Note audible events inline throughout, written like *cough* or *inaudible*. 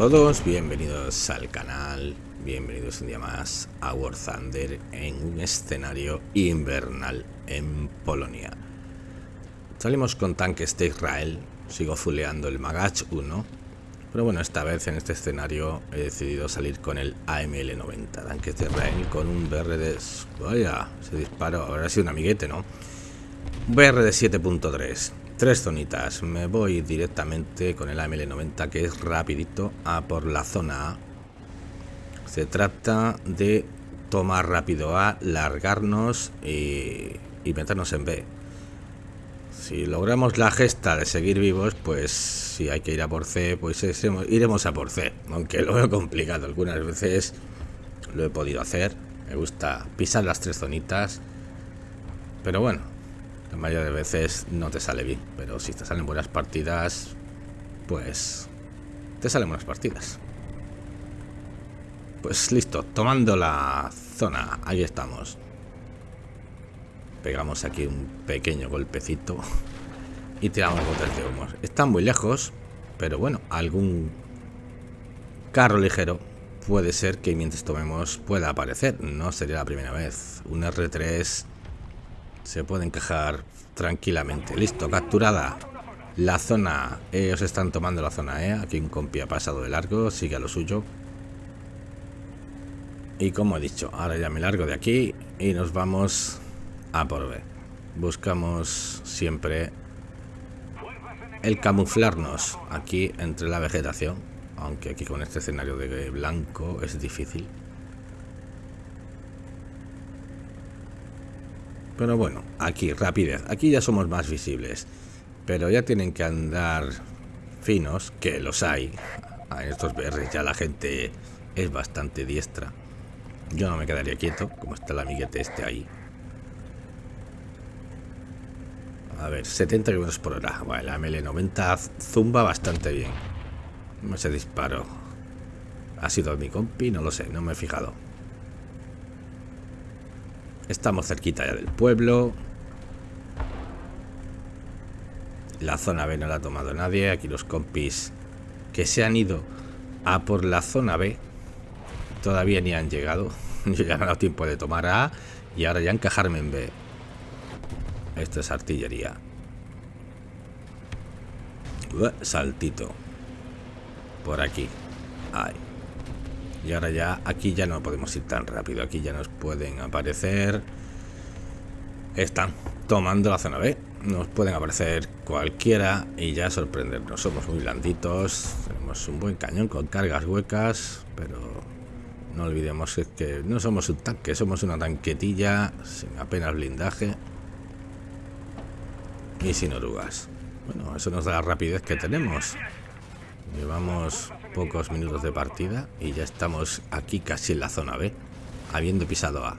Todos, bienvenidos al canal, bienvenidos un día más a War Thunder en un escenario invernal en Polonia. Salimos con tanques de Israel, sigo fuleando el Magach 1, pero bueno, esta vez en este escenario he decidido salir con el AML-90, tanques de Israel con un BR de... Vaya, ese disparo habrá sido un amiguete, ¿no? Un BR de 7.3 Tres zonitas. Me voy directamente con el AML90 que es rapidito a por la zona A. Se trata de tomar rápido A, largarnos y, meternos en B. Si logramos la gesta de seguir vivos, pues si hay que ir a por C, pues iremos a por C. Aunque lo veo complicado. Algunas veces lo he podido hacer. Me gusta pisar las tres zonitas. Pero bueno, la mayoría de veces no te sale bien, pero si te salen buenas partidas, pues te salen buenas partidas. Pues listo, tomando la zona, ahí estamos. Pegamos aquí un pequeño golpecito y tiramos botes de humo. Están muy lejos, pero bueno, algún carro ligero puede ser que mientras tomemos pueda aparecer. No sería la primera vez. Un R3 se puede encajar tranquilamente. Listo, capturada. La zona. Ellos están tomando la zona, ¿eh? Aquí un compi ha pasado de largo, sigue a lo suyo. Y como he dicho, ahora ya me largo de aquí y nos vamos a por B. Buscamos siempre el camuflarnos aquí entre la vegetación. Aunque aquí con este escenario de blanco es difícil. Pero bueno, aquí, rapidez. Aquí ya somos más visibles. Pero ya tienen que andar finos, que los hay. En estos BRs ya la gente es bastante diestra. Yo no me quedaría quieto, como está el amiguete este ahí. A ver, 70 km por hora. Bueno, la ML90 zumba bastante bien. No se disparo. ¿Ha sido mi compi? No lo sé, no me he fijado. Estamos cerquita ya del pueblo. La zona B no la ha tomado nadie. Aquí los compis que se han ido a por la zona B todavía ni han llegado. Yo ya no he dado tiempo de tomar A y ahora ya encajarme en B. Esto es artillería. saltito. Por aquí. Ahí. Y ahora ya, aquí ya no podemos ir tan rápido. Aquí ya nos pueden aparecer... Están tomando la zona B. Nos pueden aparecer cualquiera y ya sorprendernos. Somos muy blanditos. Tenemos un buen cañón con cargas huecas. Pero no olvidemos que no somos un tanque. Somos una tanquetilla sin apenas blindaje. Y sin orugas. Bueno, eso nos da la rapidez que tenemos. Llevamos pocos minutos de partida y ya estamos aquí casi en la zona B, habiendo pisado A.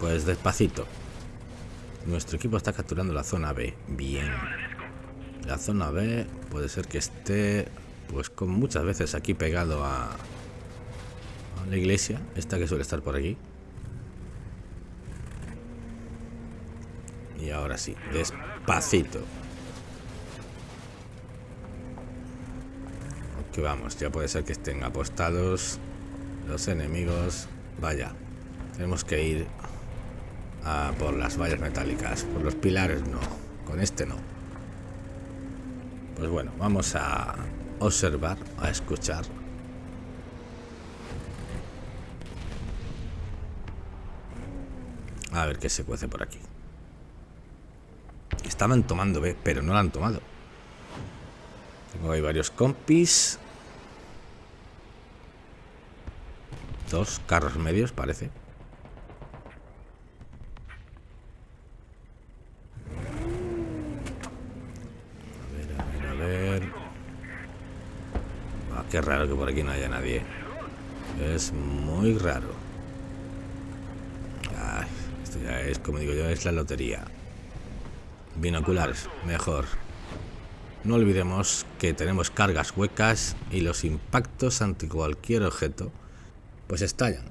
Pues despacito. Nuestro equipo está capturando la zona B. Bien. La zona B puede ser que esté, pues como muchas veces aquí pegado a, a la iglesia, esta que suele estar por aquí. Y ahora sí, despacito. Vamos, ya puede ser que estén apostados los enemigos. Vaya, tenemos que ir a por las vallas metálicas. Por los pilares no, con este no. Pues bueno, vamos a observar, a escuchar. A ver qué se cuece por aquí. Estaban tomando B, pero no la han tomado. Tengo ahí varios compis. Dos carros medios, parece. A ver, a ver, a ver. Ah, qué raro que por aquí no haya nadie. Es muy raro. esto ya es, como digo yo, es la lotería. Binoculares, mejor. No olvidemos que tenemos cargas huecas y los impactos ante cualquier objeto pues estallan.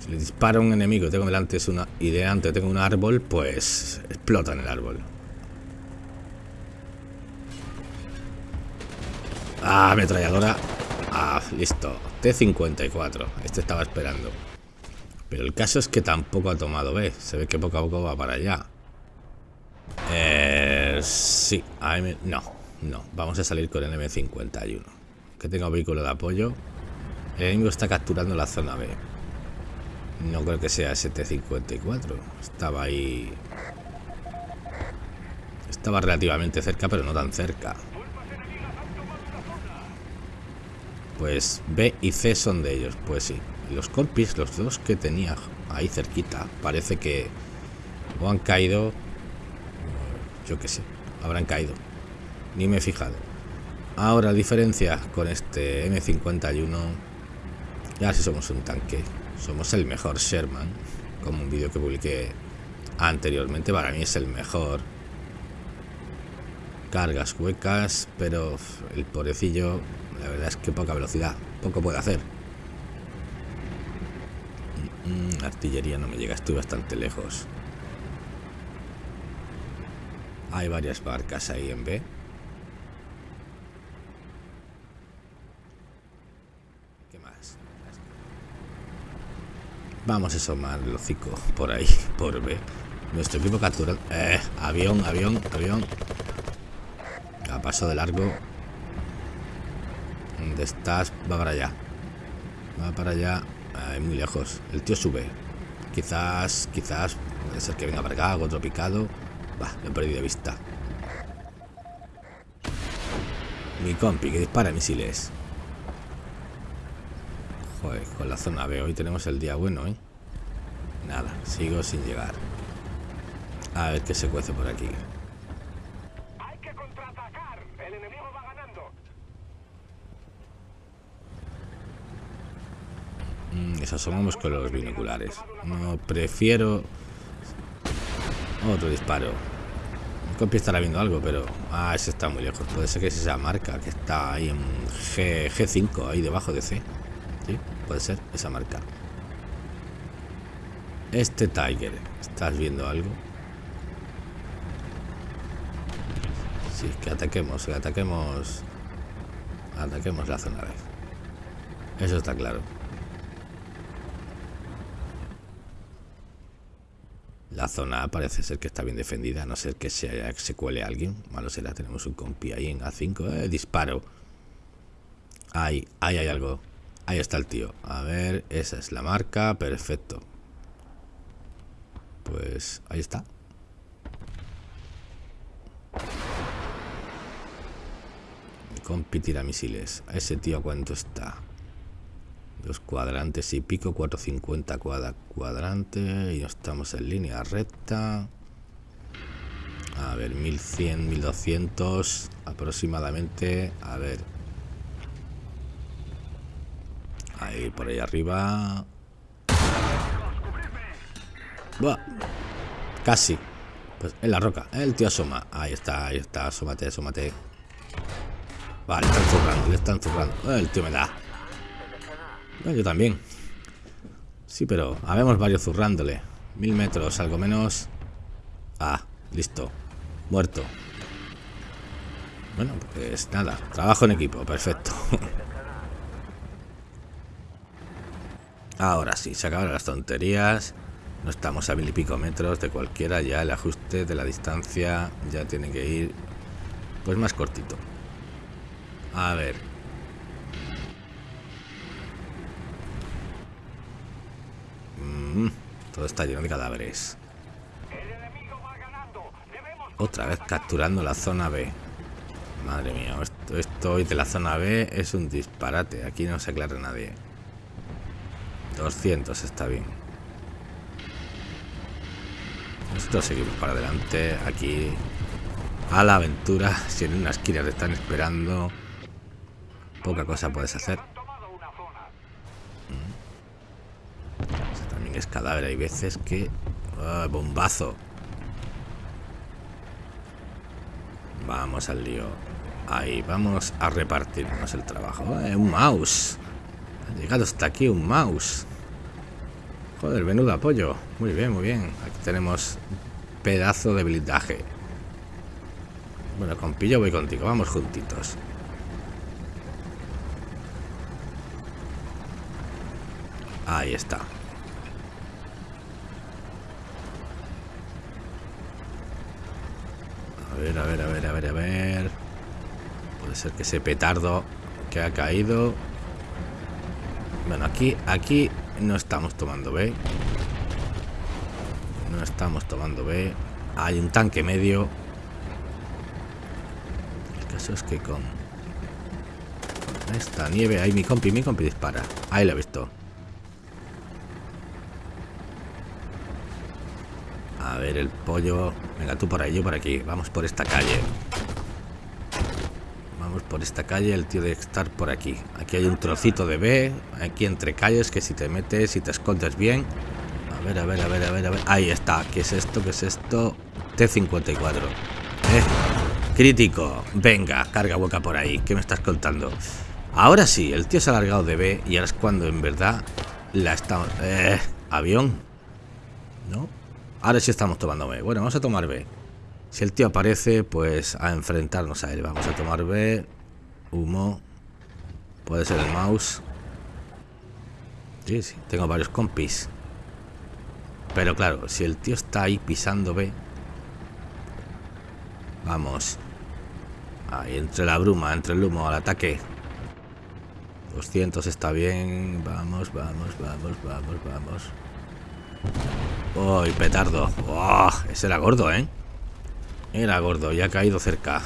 Si le dispara un enemigo tengo delante es una, y delante tengo un árbol, pues explota en el árbol. Ah, ametralladora. Ah, listo. T-54. Este estaba esperando. Pero el caso es que tampoco ha tomado B. Se ve que poco a poco va para allá. Eh, sí. No, no. Vamos a salir con el M51. Que tenga vehículo de apoyo. El enemigo está capturando la zona B. No creo que sea ST-54. Estaba ahí... Estaba relativamente cerca, pero no tan cerca. Pues B y C son de ellos. Pues sí. los compis, los dos que tenía ahí cerquita, parece que o han caído... Yo qué sé. Habrán caído. Ni me he fijado. Ahora, diferencia con este M51... Ya si somos un tanque. Somos el mejor Sherman. Como un vídeo que publiqué anteriormente. Para mí es el mejor. Cargas huecas. Pero el pobrecillo. La verdad es que poca velocidad. Poco puede hacer. Mm, artillería no me llega. Estoy bastante lejos. Hay varias barcas ahí en B. Vamos a asomar el hocico por ahí, por B. Nuestro equipo captura... Eh, avión, avión, avión. A paso de largo. ¿Dónde estás? Va para allá. Va para allá. muy lejos. El tío sube. Quizás, quizás... Puede ser que venga para acá, otro picado. Va, lo he perdido de vista. Mi compi que dispara misiles con la zona B hoy tenemos el día bueno, ¿eh? Nada, sigo sin llegar. A ver qué se cuece por aquí. Hay que contraatacar. El enemigo va ganando. Mm, asomamos con los binoculares. No, prefiero... Otro disparo. Mi compi estará viendo algo, pero... Ah, ese está muy lejos. Puede ser que es esa marca que está ahí en G, G5, ahí debajo de C. ¿Sí? Puede ser esa marca. Este Tiger. ¿Estás viendo algo? Sí, que ataquemos, que ataquemos. Ataquemos la zona. Eso está claro. La zona parece ser que está bien defendida, a no ser que se, se cuele alguien. Malo será, tenemos un compi ahí en A5. Eh, disparo. Ahí, ahí hay algo. Ahí está el tío. A ver, esa es la marca. Perfecto. Pues ahí está. Compi misiles. A ese tío, ¿a cuánto está? Dos cuadrantes y pico, 450 cada cuadrante. Y estamos en línea recta. A ver, 1100, 1200 aproximadamente. A ver, Ahí, por ahí arriba. Buah. Casi. Pues en la roca. El tío asoma. Ahí está, ahí está. Asómate, asómate. Vale, le están zurrando, le están zurrando. El tío me da. yo también. Sí, pero habemos varios zurrándole. Mil metros, algo menos. Ah, listo. Muerto. Bueno, pues nada. Trabajo en equipo, perfecto. *laughs* Ahora sí, se acaban las tonterías. No estamos a mil y pico metros de cualquiera. Ya el ajuste de la distancia ya tiene que ir pues más cortito. A ver. Mm, todo está lleno de cadáveres. Otra vez capturando la zona B. Madre mía, esto, esto hoy de la zona B es un disparate. Aquí no se aclara nadie. 200 está bien. Nosotros seguimos para adelante. Aquí a la aventura. *laughs* Si en una esquina te están esperando, poca cosa puedes hacer. Mm. también es cadáver. Hay veces que... Ah, bombazo. Vamos al lío. Ahí, vamos a repartirnos el trabajo. Eh, un mouse. Ha llegado hasta aquí un mouse. Joder, menudo apoyo. Muy bien, muy bien. Aquí tenemos pedazo de blindaje. Bueno, con pillo voy contigo. Vamos juntitos. Ahí está. A ver, a ver, a ver, a ver, a ver. Puede ser que ese petardo que ha caído bueno, aquí, aquí no estamos tomando B. No estamos tomando B. Hay un tanque medio. El caso es que con esta nieve, ahí mi compi, mi compi dispara. Ahí lo he visto. A ver el pollo. Venga, tú por ahí, yo por aquí. Vamos por esta calle. Vamos por esta calle. El tío debe estar por aquí. Aquí hay un trocito de B. Aquí entre calles que si te metes y te escondes bien. A ver, a ver, a ver, a ver, a ver. Ahí está. ¿Qué es esto? ¿Qué es esto? T-54. Eh, crítico. Venga, carga boca por ahí. ¿Qué me estás contando? Ahora sí, el tío se ha alargado de B y ahora es cuando en verdad la estamos... Eh, avión. ¿No? Ahora sí estamos tomando B. Bueno, vamos a tomar B. Si el tío aparece, pues a enfrentarnos a él. Vamos a tomar B. Humo. Puede ser el mouse. Sí, sí, tengo varios compis. Pero claro, si el tío está ahí pisando B. Vamos. Ahí entre la bruma, entre el humo, al ataque. 200 está bien. Vamos, vamos, vamos, vamos, vamos. ¡Uy, petardo! ¡Oh! Ese era gordo, ¿eh? Era gordo, ya ha caído cerca.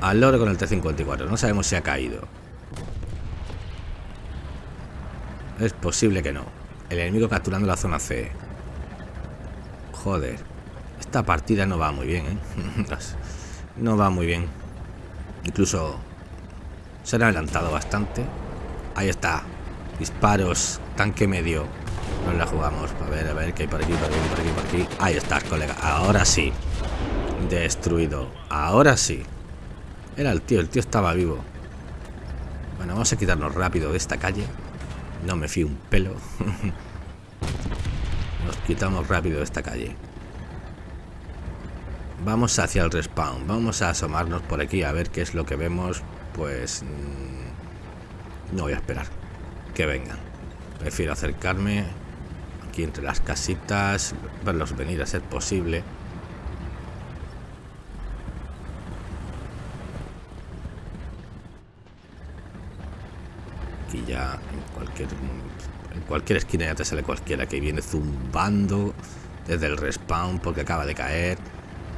Al loro con el T-54. No sabemos si ha caído. Es posible que no. El enemigo capturando la zona C. Joder. Esta partida no va muy bien, ¿eh? *laughs* no va muy bien. Incluso se han adelantado bastante. Ahí está. Disparos. Tanque medio. Nos la jugamos. A ver, a ver, que hay por aquí, por aquí, por aquí, por aquí. Ahí estás, colega. Ahora sí. Destruido. Ahora sí. Era el tío. El tío estaba vivo. Bueno, vamos a quitarnos rápido de esta calle. No me fío un pelo. *laughs* Nos quitamos rápido de esta calle. Vamos hacia el respawn. Vamos a asomarnos por aquí a ver qué es lo que vemos. Pues... Mm, no voy a esperar. Que vengan. Prefiero acercarme aquí entre las casitas, verlos venir a ser posible. Aquí ya en cualquier en cualquier esquina ya te sale cualquiera que viene zumbando desde el respawn porque acaba de caer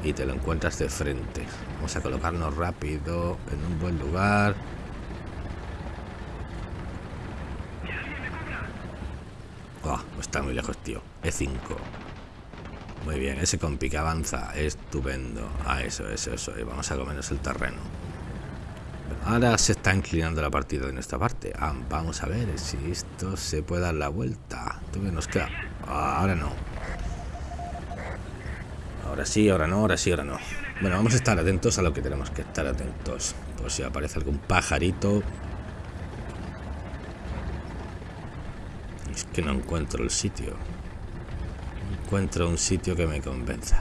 y te lo encuentras de frente. Vamos a colocarnos rápido en un buen lugar. Oh, está muy lejos, tío. E5. Muy bien, ese compi que avanza. Estupendo. Ah, eso, eso, eso. Y vamos a comernos el terreno. Ahora se está inclinando la partida de nuestra parte. Ah, vamos a ver si esto se puede dar la vuelta. ¿Tú que nos queda? Ah, ahora no. Ahora sí, ahora no, ahora sí, ahora no. Bueno, vamos a estar atentos a lo que tenemos que estar atentos. Por si aparece algún pajarito. Es que no encuentro el sitio. Encuentro un sitio que me convenza.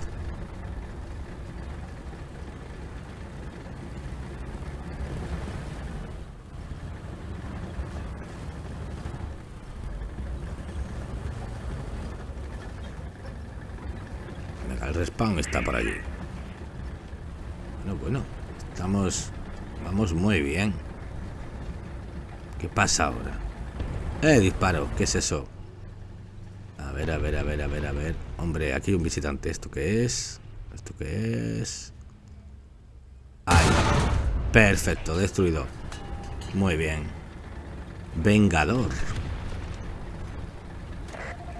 El respawn está por allí. Bueno, bueno. Estamos... Vamos muy bien. ¿Qué pasa ahora? ¡Eh, disparo! ¿Qué es eso? A ver, a ver, a ver, a ver, a ver. Hombre, aquí hay un visitante. ¿Esto qué es? ¿Esto qué es? ¡Ahí! Perfecto, destruido. Muy bien. Vengador.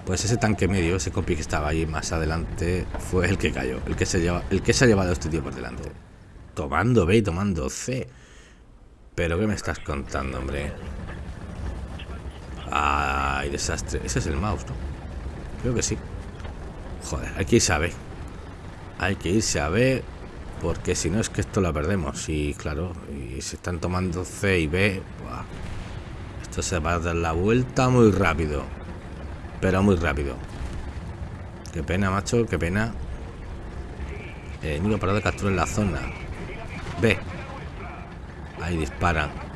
Pues ese tanque medio, ese copy que estaba ahí más adelante, fue el que cayó, el que se lleva, el que se ha llevado este tío por delante. Tomando B y tomando C. Pero ¿qué me estás contando, hombre? Ay, desastre. Ese es el mouse, ¿no? Creo que sí. Joder, hay que irse a B. Hay que irse a B. Porque si no es que esto lo perdemos. Y claro, y se están tomando C y B. Esto se va a dar la vuelta muy rápido. Pero muy rápido. Qué pena, macho, qué pena. El enemigo parado de captura en la zona. Ve. Ahí disparan.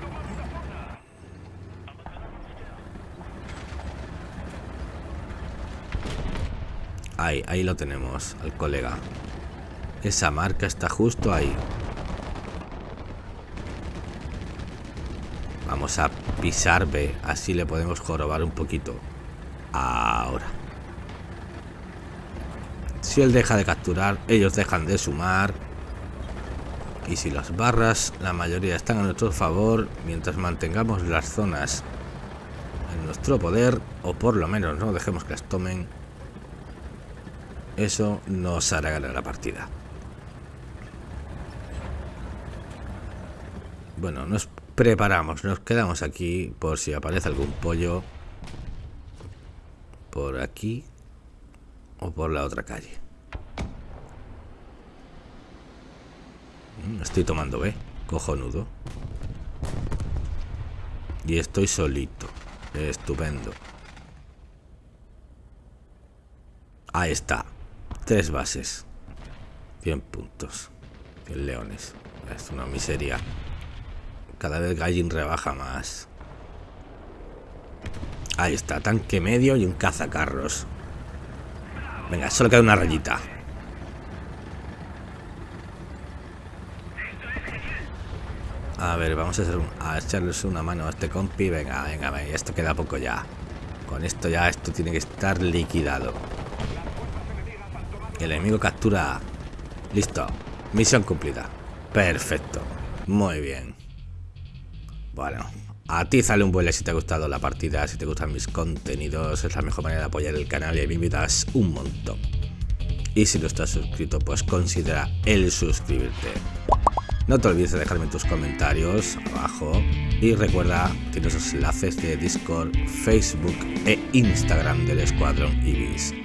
Ahí, ahí lo tenemos, al colega. Esa marca está justo ahí. Vamos a pisar B, así le podemos jorobar un poquito. Ahora. Si él deja de capturar, ellos dejan de sumar. Y si las barras, la mayoría están a nuestro favor, mientras mantengamos las zonas en nuestro poder, o por lo menos no dejemos que las tomen, eso nos hará ganar la partida. Bueno, nos preparamos, nos quedamos aquí por si aparece algún pollo por aquí o por la otra calle. Mm, estoy tomando B, cojonudo. Y estoy solito. Estupendo. Ahí está. Tres bases. 100 puntos. 100 leones. Es una miseria. Cada vez Gallin rebaja más. Ahí está, tanque medio y un cazacarros. Venga, solo queda una rayita. A ver, vamos a, hacer a echarles una mano a este compi. Venga, venga, venga, esto queda poco ya. Con esto ya, esto tiene que estar liquidado. El enemigo captura. Listo. Misión cumplida. Perfecto. Muy bien. Bueno, a ti sale un buen si te ha gustado la partida, si te gustan mis contenidos, es la mejor manera de apoyar el canal y me invitas un montón. Y si no estás suscrito, pues considera el suscribirte. No te olvides de dejarme tus comentarios abajo y recuerda, tienes los enlaces de Discord, Facebook e Instagram del Escuadrón Ibis.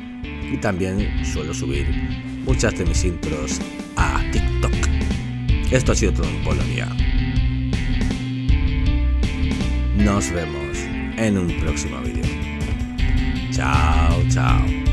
Y también suelo subir muchas de mis intros a TikTok. Esto ha sido todo en Polonia. Nos vemos en un próximo vídeo. Chao, chao.